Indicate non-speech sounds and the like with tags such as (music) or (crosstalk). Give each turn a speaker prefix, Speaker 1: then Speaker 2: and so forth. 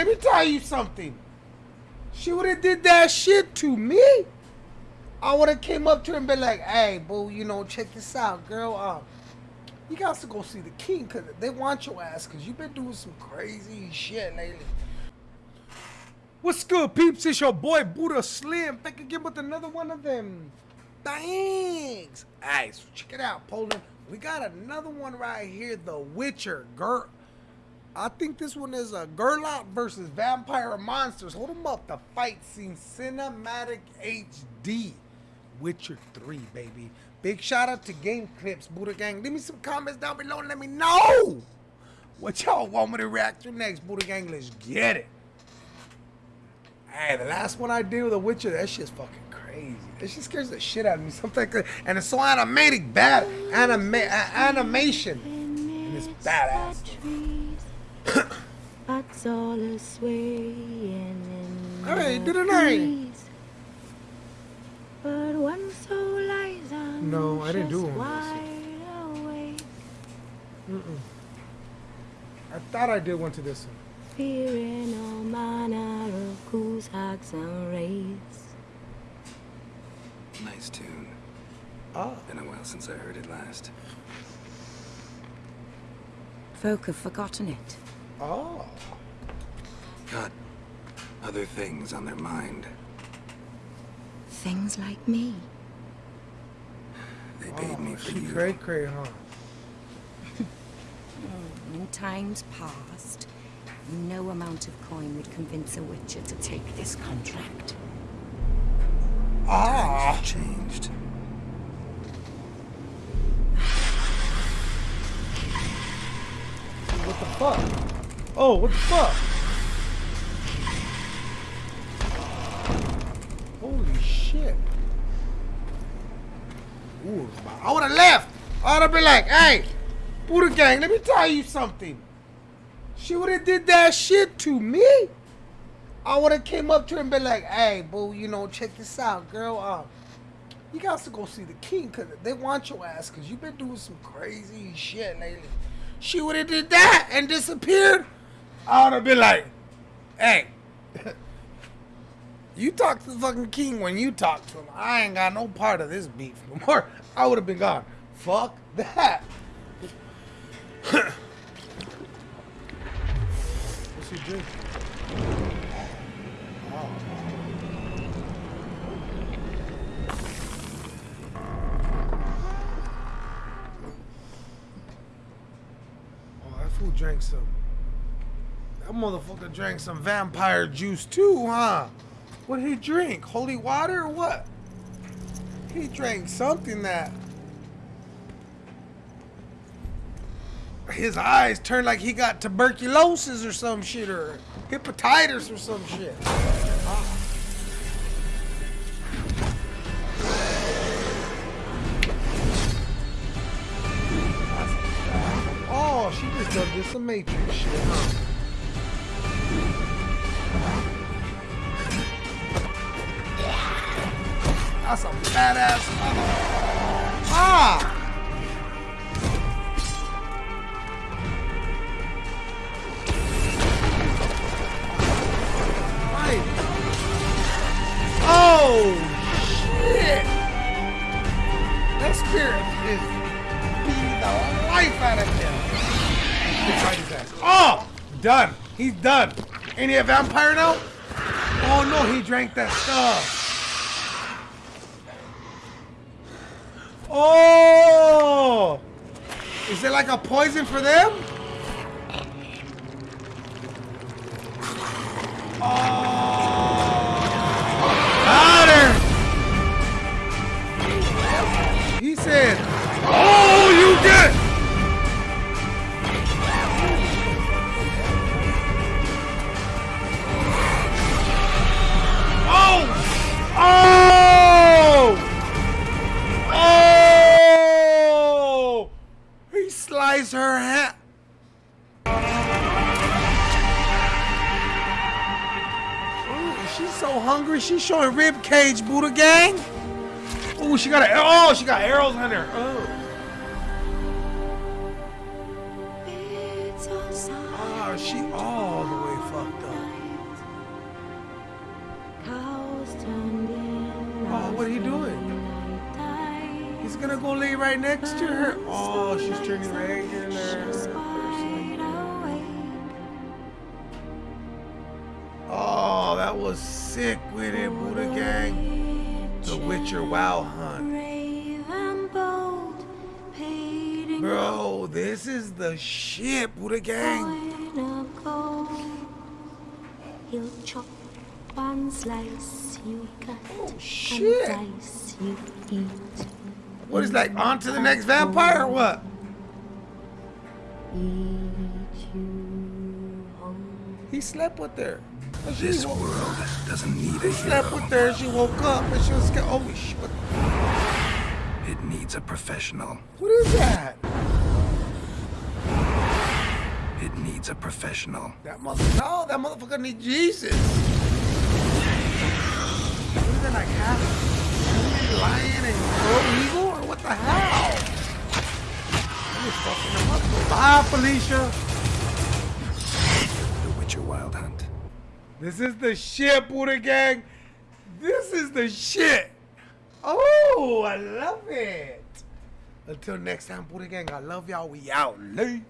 Speaker 1: let me tell you something. She would have did that shit to me. I would have came up to her and been like, "Hey, boo, you know, check this out, girl. Uh, you got to go see the king because they want your ass because you've been doing some crazy shit lately." What's good, peeps? It's your boy Buddha Slim back again with another one of them. Thanks. Alright, so check it out, Poland. We got another one right here, The Witcher. Girl, I think this one is a Geralt versus Vampire Monsters. Hold them up. The fight scene, cinematic HD. Witcher 3, baby. Big shout out to Game Clips, Buddha Gang. Leave me some comments down below and let me know what y'all want me to react to next, Buddha Gang. Let's get it. Hey, the last one I did with The Witcher, that shit's fucking crazy. That shit scares the shit out of me. Something. And it's so animated, bad anima uh, animation. And it's badass. Hey, did it night.
Speaker 2: But one soul lies on
Speaker 1: No, I didn't do one. Mm -mm. I thought I did one to this one.
Speaker 2: Fearing all manner of goose hacks and raids.
Speaker 3: Nice tune.
Speaker 1: Oh.
Speaker 3: Been a while since I heard it last.
Speaker 2: Folk have forgotten it.
Speaker 1: Oh.
Speaker 3: Got other things on their mind.
Speaker 2: Things like me.
Speaker 3: They paid
Speaker 1: oh,
Speaker 3: me for
Speaker 1: she
Speaker 3: you.
Speaker 1: cray cray, huh? (laughs)
Speaker 2: In times past, no amount of coin would convince a witcher to take this contract.
Speaker 1: Ah.
Speaker 3: Times have changed.
Speaker 1: What the fuck? Oh, what the fuck? Holy shit. Ooh, I would have left. I would have been like, hey, Buddha Gang, let me tell you something. She would have did that shit to me. I would have came up to her and been like, hey, boo, you know, check this out, girl. Uh, you got to go see the king because they want your ass because you've been doing some crazy shit lately. She would have did that and disappeared. I would have been like, hey, (laughs) you talk to the fucking king when you talk to him. I ain't got no part of this beef no more. (laughs) I would have been gone. Fuck that. What's he drinking? Oh. Oh, that fool drank some. That motherfucker drank some vampire juice too, huh? What did he drink? Holy water or what? He drank something that his eyes turned like he got tuberculosis or some shit or hepatitis or some shit. Oh, she just done this some Matrix shit, huh? That's a badass. Ah! Right. Oh shit! That spirit is beating the life out of him. Oh! Done. He's done. Ain't he a vampire now? Oh no, he drank that stuff. Oh! Is it like a poison for them? buys her hat. Ooh, she's so hungry. She's showing rib cage, Buddha gang. Ooh, she got a, oh, she got arrows in her. Oh. Oh, she all the way fucked up. Oh, what are you doing? He's gonna go lay right next to her. Oh, she's turning regular. Oh, that was sick with it, Buddha Gang. The Witcher Wild Hunt. Bro, this is the shit, Buddha Gang.
Speaker 2: He'll chop one slice you cut
Speaker 1: Oh, shit.
Speaker 2: and dice you eat.
Speaker 1: What is like on to the next vampire or what?
Speaker 2: Eat you home.
Speaker 1: He slept with her.
Speaker 3: This
Speaker 1: woke-
Speaker 3: world doesn't need a hero.
Speaker 1: He slept with her and she woke up and she was scared. Oh shit.
Speaker 3: It needs a professional.
Speaker 1: what is that?
Speaker 3: It needs a professional.
Speaker 1: That mother no, that motherfucker needs Jesus. Bye, Felicia.
Speaker 3: The Witcher Wild Hunt.
Speaker 1: This is the shit, Buddha Gang. This is the shit. Oh, I love it. Until next time, Buddha Gang, I love y'all. We out late.